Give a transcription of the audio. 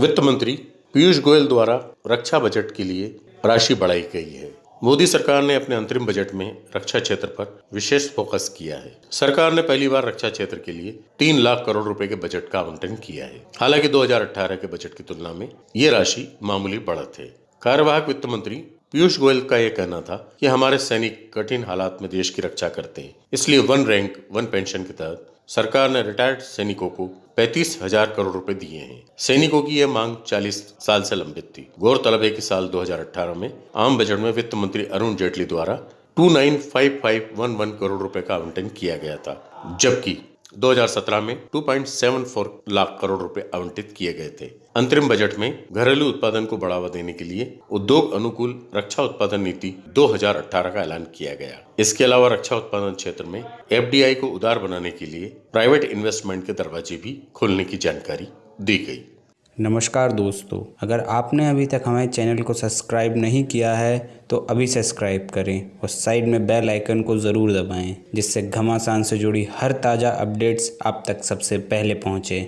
वित्त मंत्री पीयूष गोयल द्वारा रक्षा बजट के लिए राशि बढ़ाई गई है। मोदी सरकार ने अपने अंतरिम बजट में रक्षा क्षेत्र पर विशेष फोकस किया है। सरकार ने पहली बार रक्षा क्षेत्र के लिए तीन लाख करोड़ रुपए के बजट का आवंटन किया है। हालाँकि 2018 के बजट की तुलना में ये राशि मामूली बढ़त है। कार्यवाहक वित्त मंत्री पीयूष गोयल का यह कहना था कि हमारे सैनिक कठिन हालात में देश की रक्षा करते हैं, इसलिए वन रैंक, वन पेंशन के तहत सरकार ने रिटायर्ड सैनिकों को पैंतीस हज़ार करोड़ रुपए दिए हैं। सैनिकों की यह मांग 40 साल से लंबित थी। गौरतलब है कि साल 2018 में आम बजट में वित्त मंत्री अरुण जेटली द्वारा 295511 करोड़ रुपए का आवंटन किया गया था, जबकि 2017 में 2.74 लाख करोड़ रुपए आवंटित किए गए थे। अंतरिम बजट में घरेलू उत्पादन को बढ़ावा देने के लिए उद्योग अनुकूल रक्षा उत्पादन नीति 2018 का ऐलान किया गया। इसके अलावा रक्षा उत्पादन क्षेत्र में एफडीआई को उदार बनाने के लिए प्राइवेट इन्वेस्टमेंट के दरवाजे भी खोलने की जानकारी दी गई। नमस्कार दोस्तों, अगर आपने अभी तक हमारे चैनल को सब्सक्राइब नहीं किया है तो अभी सब्सक्राइब करें और साइड में बेल आइकन को ज़रूर दबाएँ, जिससे घमासान से जुड़ी हर ताज़ा अपडेट्स आप तक सबसे पहले पहुँचे।